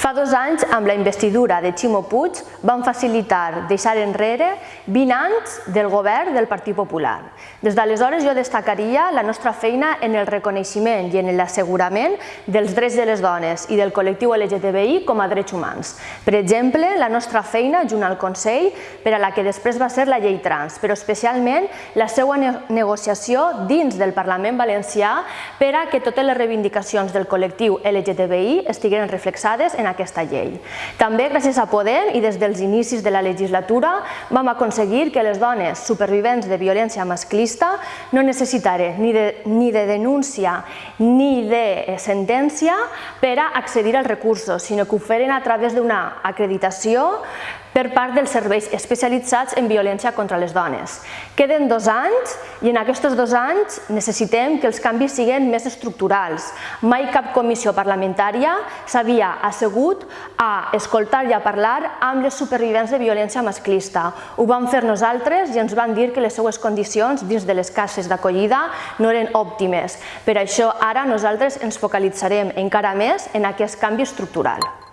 Fa dos anys, amb la investidura de Ximo Puig, van facilitar deixar enrere 20 anys del govern del Partit Popular. Des d'aleshores jo destacaria la nostra feina en el reconeixement i en l'assegurament dels drets de les dones i del col·lectiu LGTBI com a drets humans. Per exemple, la nostra feina junt al Consell per a la que després va ser la llei trans, però especialment la seva negociació dins del Parlament Valencià per a que totes les reivindicacions del col·lectiu LGTBI estiguin reflexades en aquesta llei. També gràcies a Podem i des dels inicis de la legislatura vam aconseguir que les dones supervivents de violència masclista no necessitaren ni de, ni de denúncia ni de sentència per a accedir als recursos, sinó que ho feren a través d'una acreditació per part dels serveis especialitzats en violència contra les dones. Queden dos anys i en aquests dos anys necessitem que els canvis siguin més estructurals. Mai cap comissió parlamentària s'havia assegut a escoltar i a parlar amb les supervivents de violència masclista. Ho vam fer nosaltres i ens van dir que les seues condicions dins de les cases d'acollida no eren òptimes. Per això ara nosaltres ens focalitzarem encara més en aquest canvi estructural.